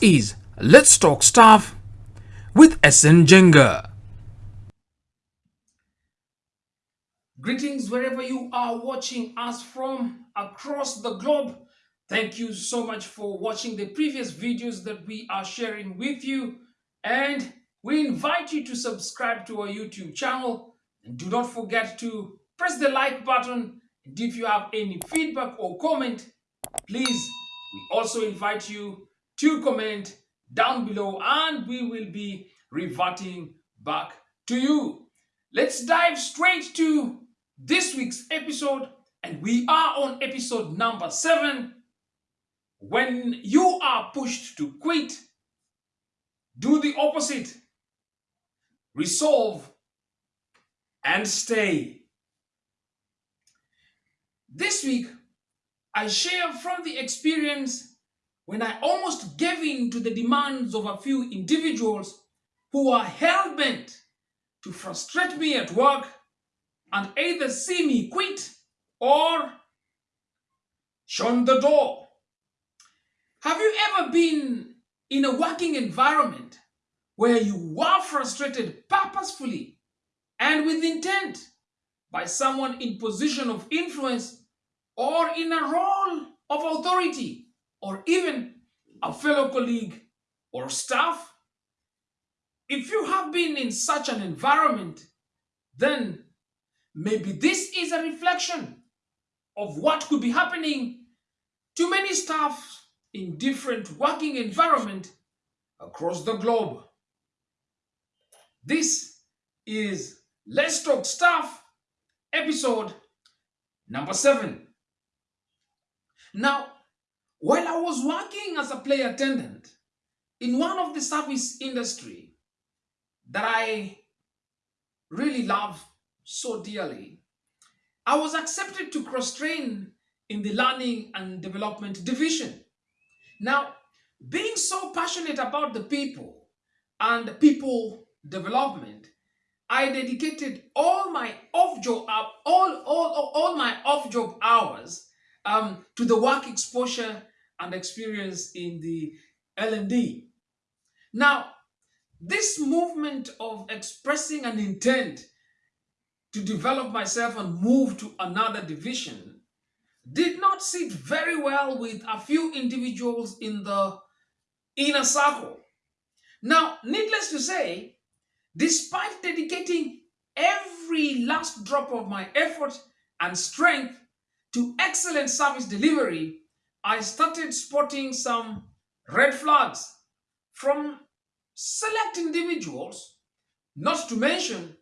Is Let's Talk Stuff with SN Jenga. Greetings wherever you are watching us from across the globe. Thank you so much for watching the previous videos that we are sharing with you. And we invite you to subscribe to our YouTube channel. And do not forget to press the like button. And if you have any feedback or comment, please, we also invite you to comment down below and we will be reverting back to you. Let's dive straight to this week's episode and we are on episode number seven. When you are pushed to quit, do the opposite. Resolve and stay. This week, I share from the experience when I almost gave in to the demands of a few individuals who are hell-bent to frustrate me at work and either see me quit or shun the door. Have you ever been in a working environment where you were frustrated purposefully and with intent by someone in position of influence or in a role of authority or even a fellow colleague or staff? If you have been in such an environment, then maybe this is a reflection of what could be happening to many staff in different working environment across the globe. This is Let's Talk Staff, episode number seven. Now, while I was working as a play attendant in one of the service industry that I really love so dearly, I was accepted to cross-train in the learning and development division. Now, being so passionate about the people and people development, I dedicated all my off-job all, all, all my off-job hours um, to the work exposure and experience in the L&D. Now, this movement of expressing an intent to develop myself and move to another division did not sit very well with a few individuals in the inner circle. Now, needless to say, despite dedicating every last drop of my effort and strength to excellent service delivery, I started spotting some red flags from select individuals, not to mention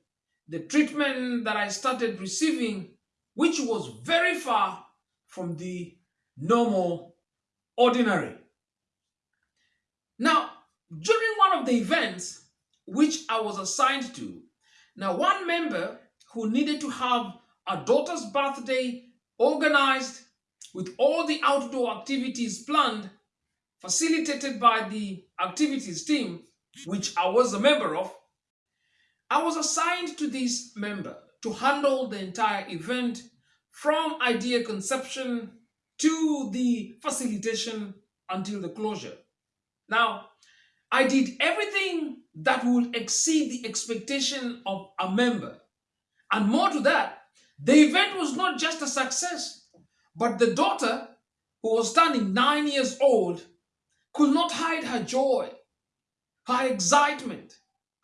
the treatment that I started receiving, which was very far from the normal, ordinary. Now, during one of the events which I was assigned to, now one member who needed to have a daughter's birthday organized with all the outdoor activities planned, facilitated by the activities team, which I was a member of, I was assigned to this member to handle the entire event from idea conception to the facilitation until the closure. Now, I did everything that would exceed the expectation of a member. And more to that, the event was not just a success, but the daughter, who was standing nine years old, could not hide her joy, her excitement,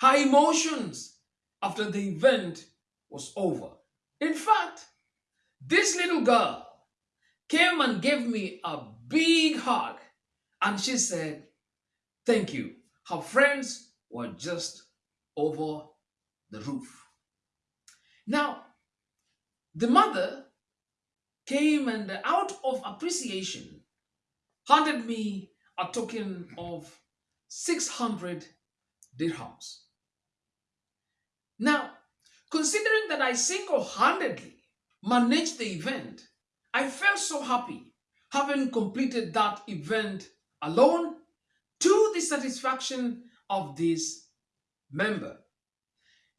her emotions after the event was over. In fact, this little girl came and gave me a big hug and she said, thank you. Her friends were just over the roof. Now, the mother came and out of appreciation handed me a token of 600 dirhams. Now, considering that I single-handedly managed the event, I felt so happy having completed that event alone to the satisfaction of this member.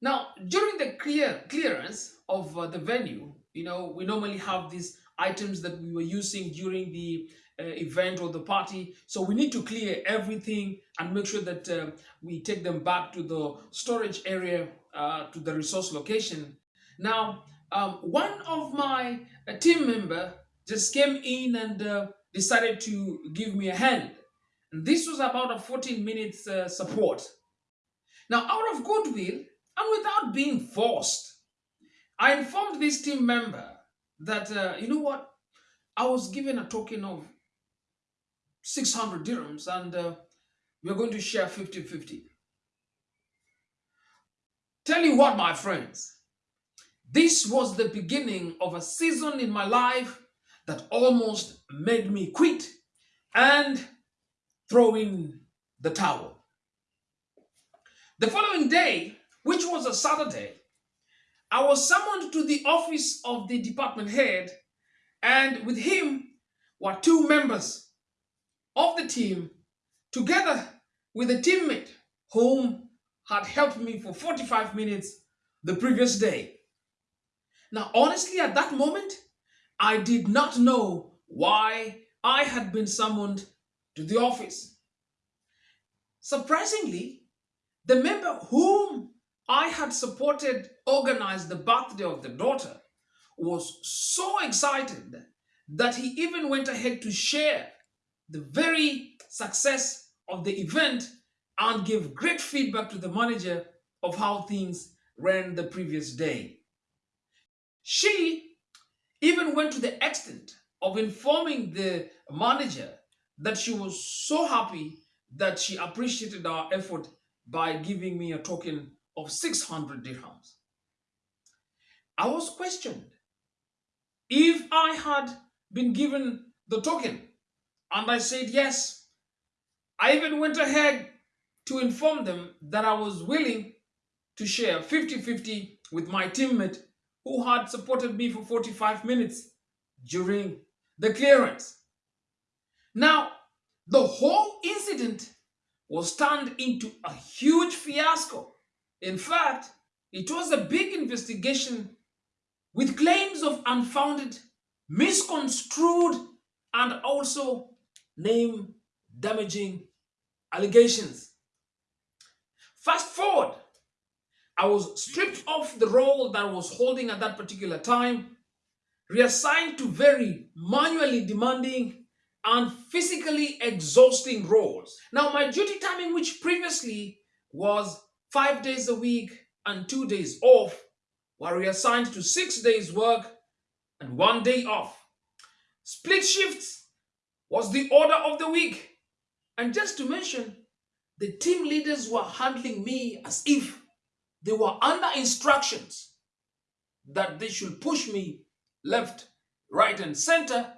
Now, during the clear clearance of uh, the venue, you know, we normally have these items that we were using during the uh, event or the party. So we need to clear everything and make sure that uh, we take them back to the storage area, uh, to the resource location. Now, um, one of my uh, team member just came in and uh, decided to give me a hand. And this was about a 14 minutes uh, support. Now, out of goodwill and without being forced, I informed this team member that, uh, you know what, I was given a token of 600 dirhams and uh, we're going to share 50 50. Tell you what, my friends, this was the beginning of a season in my life that almost made me quit and throw in the towel. The following day, which was a Saturday, I was summoned to the office of the department head, and with him were two members of the team, together with a teammate whom had helped me for 45 minutes the previous day. Now, honestly, at that moment, I did not know why I had been summoned to the office. Surprisingly, the member whom I had supported organize the birthday of the daughter was so excited that he even went ahead to share the very success of the event and give great feedback to the manager of how things ran the previous day. She even went to the extent of informing the manager that she was so happy that she appreciated our effort by giving me a token of 600 dirhams. I was questioned if I had been given the token and I said yes. I even went ahead to inform them that I was willing to share 50-50 with my teammate who had supported me for 45 minutes during the clearance. Now, the whole incident was turned into a huge fiasco in fact, it was a big investigation with claims of unfounded, misconstrued, and also name damaging allegations. Fast forward, I was stripped of the role that I was holding at that particular time, reassigned to very manually demanding and physically exhausting roles. Now, my duty timing, which previously was five days a week and two days off were reassigned to six days work and one day off. Split shifts was the order of the week. And just to mention, the team leaders were handling me as if they were under instructions that they should push me left, right, and center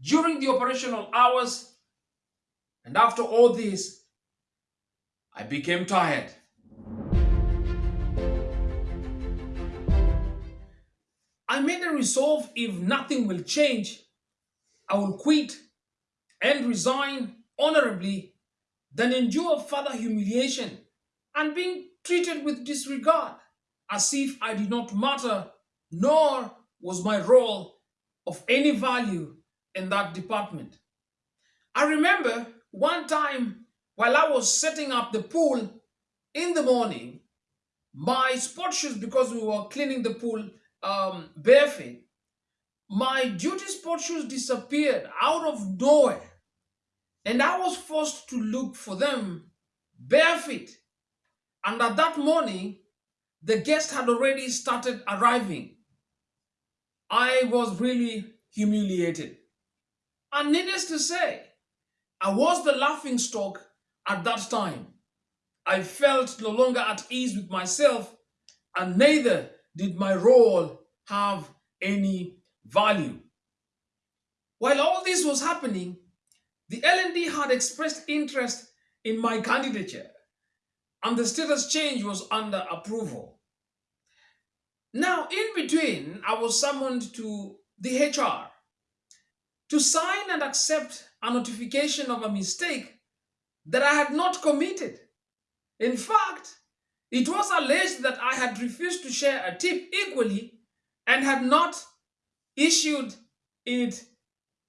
during the operational hours. And after all this, I became tired. I made a resolve if nothing will change, I will quit and resign honorably than endure further humiliation and being treated with disregard as if I did not matter nor was my role of any value in that department. I remember one time while I was setting up the pool in the morning, my sport shoes, because we were cleaning the pool um, bare feet, my duty sport shoes disappeared out of nowhere. And I was forced to look for them bare feet. And at that morning, the guests had already started arriving. I was really humiliated. And needless to say, I was the laughing stock at that time. I felt no longer at ease with myself, and neither did my role have any value? While all this was happening, the LND had expressed interest in my candidature and the status change was under approval. Now, in between, I was summoned to the HR to sign and accept a notification of a mistake that I had not committed. In fact, it was alleged that I had refused to share a tip equally and had not issued it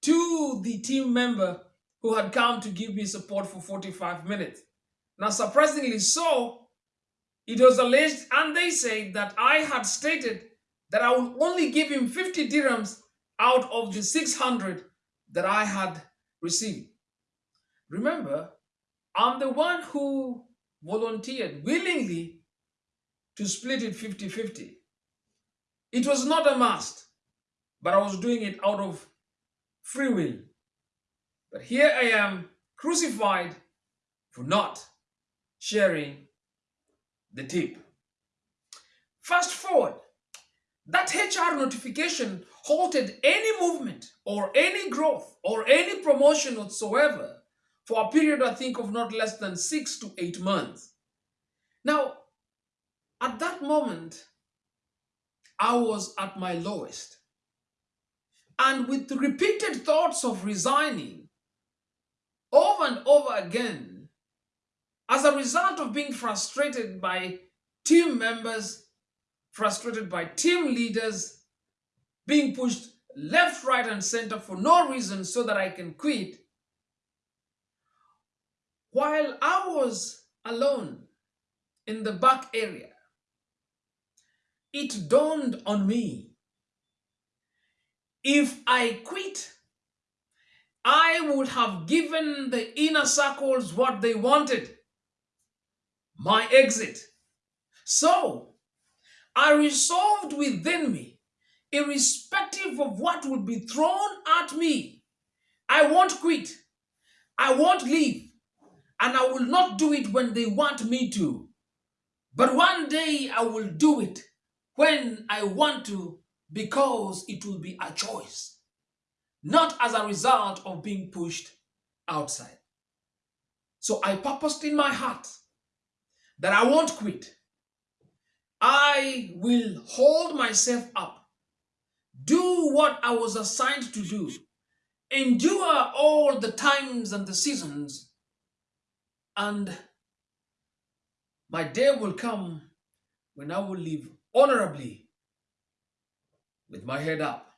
to the team member who had come to give me support for 45 minutes. Now, surprisingly so, it was alleged and they said that I had stated that I would only give him 50 dirhams out of the 600 that I had received. Remember, I'm the one who volunteered willingly to split it 50 50. It was not a must, but I was doing it out of free will. But here I am crucified for not sharing the tip. Fast forward, that HR notification halted any movement or any growth or any promotion whatsoever for a period, I think, of not less than six to eight months. Now, at that moment, I was at my lowest. And with repeated thoughts of resigning over and over again, as a result of being frustrated by team members, frustrated by team leaders, being pushed left, right, and center for no reason so that I can quit, while I was alone in the back area, it dawned on me if I quit, I would have given the inner circles what they wanted my exit. So I resolved within me, irrespective of what would be thrown at me, I won't quit, I won't leave, and I will not do it when they want me to. But one day I will do it when I want to because it will be a choice, not as a result of being pushed outside. So I purposed in my heart that I won't quit. I will hold myself up, do what I was assigned to do, endure all the times and the seasons, and my day will come when I will live honorably with my head up.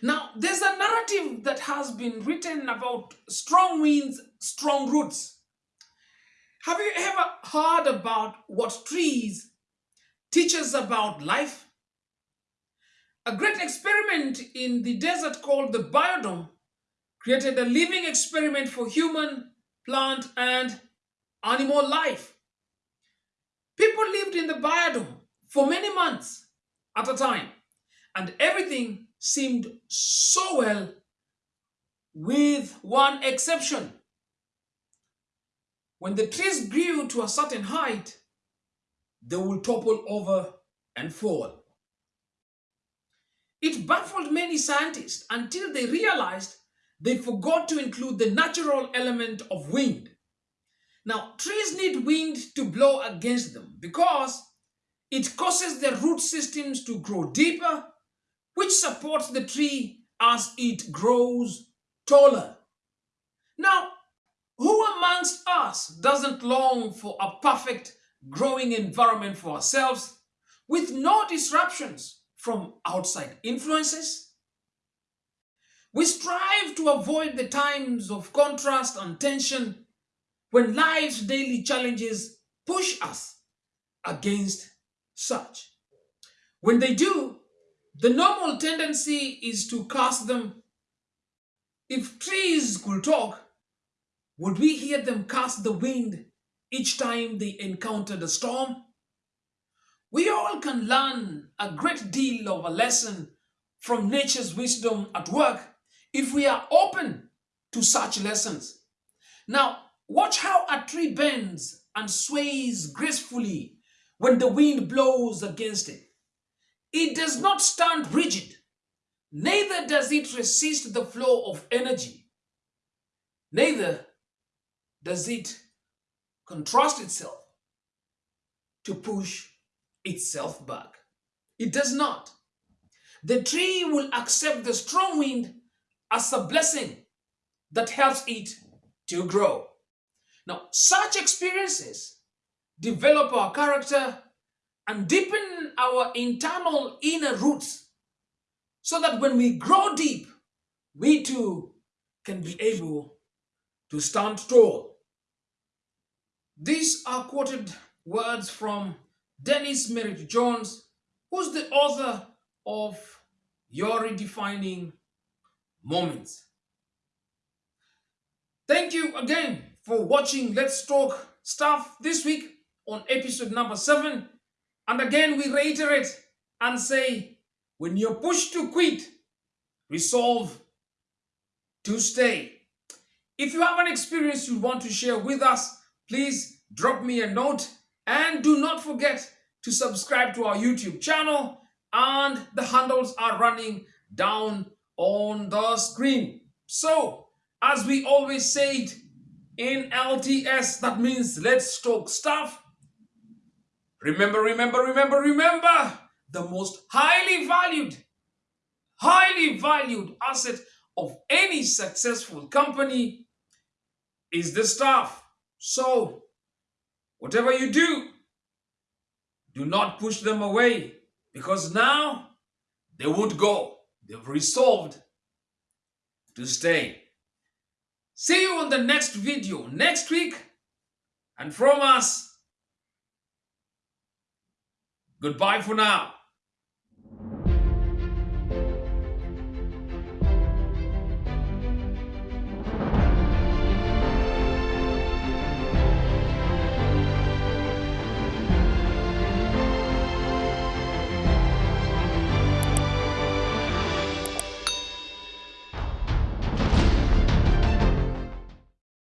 Now, there's a narrative that has been written about strong winds, strong roots. Have you ever heard about what trees teach us about life? A great experiment in the desert called the biodome created a living experiment for human, plant, and animal life. People lived in the biodome for many months at a time, and everything seemed so well, with one exception. When the trees grew to a certain height, they will topple over and fall. It baffled many scientists until they realized they forgot to include the natural element of wind. Now, trees need wind to blow against them because it causes their root systems to grow deeper, which supports the tree as it grows taller. Now, who amongst us doesn't long for a perfect growing environment for ourselves with no disruptions from outside influences? We strive to avoid the times of contrast and tension when life's daily challenges push us against such. When they do, the normal tendency is to cast them. If trees could talk, would we hear them cast the wind each time they encountered a storm? We all can learn a great deal of a lesson from nature's wisdom at work if we are open to such lessons. Now, watch how a tree bends and sways gracefully when the wind blows against it. It does not stand rigid, neither does it resist the flow of energy, neither does it contrast itself to push itself back. It does not. The tree will accept the strong wind as a blessing that helps it to grow. Now, such experiences develop our character and deepen our internal inner roots so that when we grow deep, we too can be able to stand tall. These are quoted words from Dennis Merritt Jones, who's the author of Your Redefining Moments. Thank you again for watching Let's Talk Stuff this week on episode number seven. And again, we reiterate and say when you're pushed to quit, resolve to stay. If you have an experience you want to share with us, please drop me a note and do not forget to subscribe to our YouTube channel and the handles are running down on the screen. So, as we always say it in LTS, that means let's talk stuff. Remember, remember, remember, remember, the most highly valued, highly valued asset of any successful company is the staff. So, whatever you do, do not push them away because now they would go. They've resolved to stay. See you on the next video next week. And from us, goodbye for now.